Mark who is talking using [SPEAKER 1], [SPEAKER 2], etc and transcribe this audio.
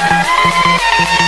[SPEAKER 1] Música